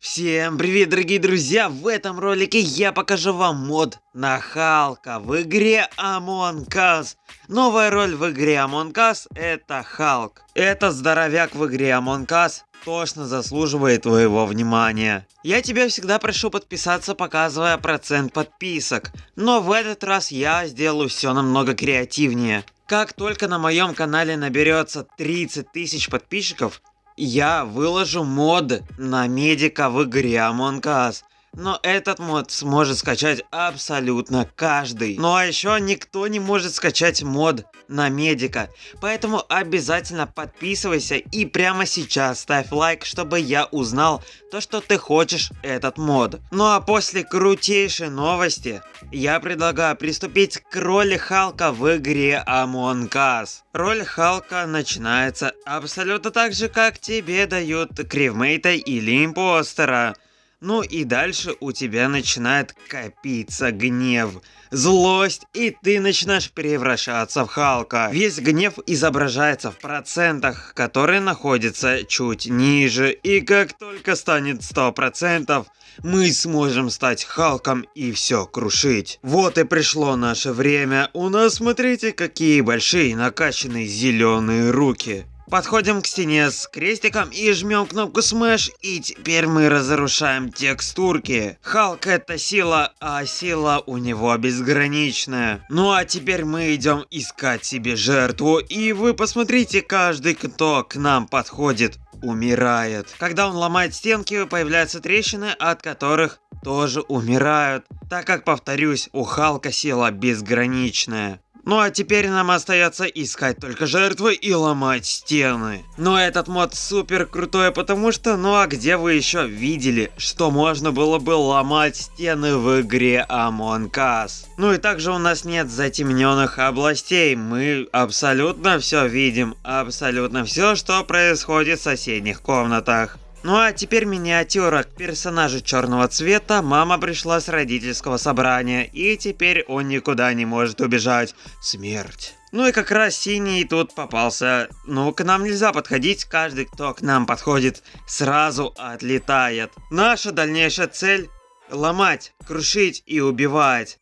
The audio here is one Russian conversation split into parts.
Всем привет, дорогие друзья! В этом ролике я покажу вам мод на Халка в игре Among Us. Новая роль в игре Among Us это Халк. Этот здоровяк в игре Among Us точно заслуживает твоего внимания. Я тебя всегда прошу подписаться, показывая процент подписок. Но в этот раз я сделаю все намного креативнее. Как только на моем канале наберется 30 тысяч подписчиков, я выложу мод на медика в игре Among Us. Но этот мод сможет скачать абсолютно каждый. Ну а еще никто не может скачать мод на медика. Поэтому обязательно подписывайся и прямо сейчас ставь лайк, чтобы я узнал то, что ты хочешь этот мод. Ну а после крутейшей новости, я предлагаю приступить к роли Халка в игре Among Us. Роль Халка начинается абсолютно так же, как тебе дают кривмейта или импостера. Ну и дальше у тебя начинает копиться гнев, злость, и ты начинаешь превращаться в Халка. Весь гнев изображается в процентах, которые находятся чуть ниже, и как только станет 100%, мы сможем стать Халком и все крушить. Вот и пришло наше время. У нас смотрите какие большие накачанные зеленые руки. Подходим к стене с крестиком и жмем кнопку Smash, и теперь мы разрушаем текстурки. Халк это сила, а сила у него безграничная. Ну а теперь мы идем искать себе жертву, и вы посмотрите, каждый, кто к нам подходит, умирает. Когда он ломает стенки, появляются трещины, от которых тоже умирают. Так как, повторюсь, у Халка сила безграничная. Ну а теперь нам остается искать только жертвы и ломать стены. Но этот мод супер крутой, потому что, ну а где вы еще видели, что можно было бы ломать стены в игре Among Us? Ну и также у нас нет затемненных областей, мы абсолютно все видим, абсолютно все, что происходит в соседних комнатах. Ну а теперь миниатюра к персонажу черного цвета. Мама пришла с родительского собрания, и теперь он никуда не может убежать. Смерть. Ну и как раз синий тут попался. Ну, к нам нельзя подходить, каждый, кто к нам подходит, сразу отлетает. Наша дальнейшая цель – ломать, крушить и убивать.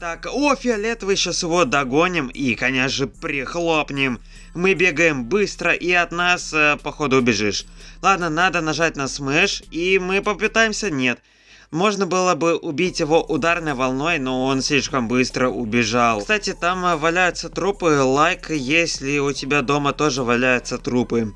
Так, о, фиолетовый, сейчас его догоним и, конечно же, прихлопнем. Мы бегаем быстро и от нас, э, походу, убежишь. Ладно, надо нажать на смеш, и мы попытаемся, нет. Можно было бы убить его ударной волной, но он слишком быстро убежал. Кстати, там э, валяются трупы, лайк, если у тебя дома тоже валяются трупы.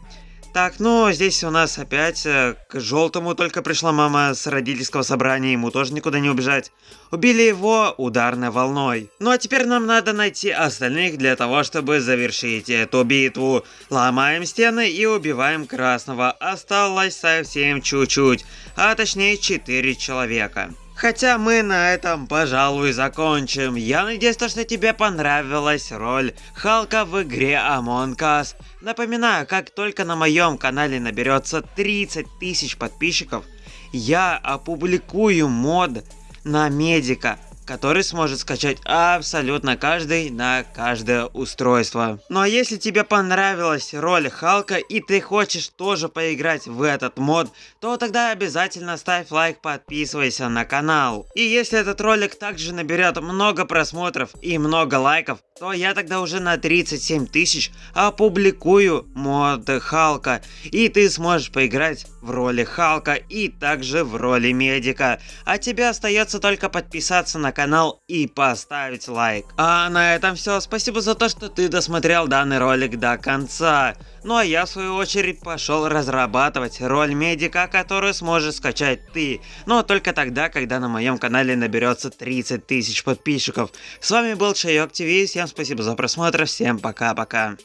Так, ну, здесь у нас опять э, к желтому только пришла мама с родительского собрания, ему тоже никуда не убежать. Убили его ударной волной. Ну а теперь нам надо найти остальных для того, чтобы завершить эту битву. Ломаем стены и убиваем красного. Осталось совсем чуть-чуть, а точнее 4 человека. Хотя мы на этом, пожалуй, закончим. Я надеюсь, что тебе понравилась роль Халка в игре Among Us. Напоминаю, как только на моем канале наберется 30 тысяч подписчиков, я опубликую мод на медика который сможет скачать абсолютно каждый на каждое устройство. Ну а если тебе понравилась роль Халка и ты хочешь тоже поиграть в этот мод, то тогда обязательно ставь лайк, подписывайся на канал. И если этот ролик также наберет много просмотров и много лайков, то я тогда уже на 37 тысяч опубликую мод Халка, и ты сможешь поиграть в роли Халка и также в роли медика. А тебе остается только подписаться на канал и поставить лайк. А на этом все. Спасибо за то, что ты досмотрел данный ролик до конца. Ну а я в свою очередь пошел разрабатывать роль медика, которую сможешь скачать ты. Но только тогда, когда на моем канале наберется 30 тысяч подписчиков. С вами был Шайок ТВ, всем спасибо за просмотр, всем пока-пока.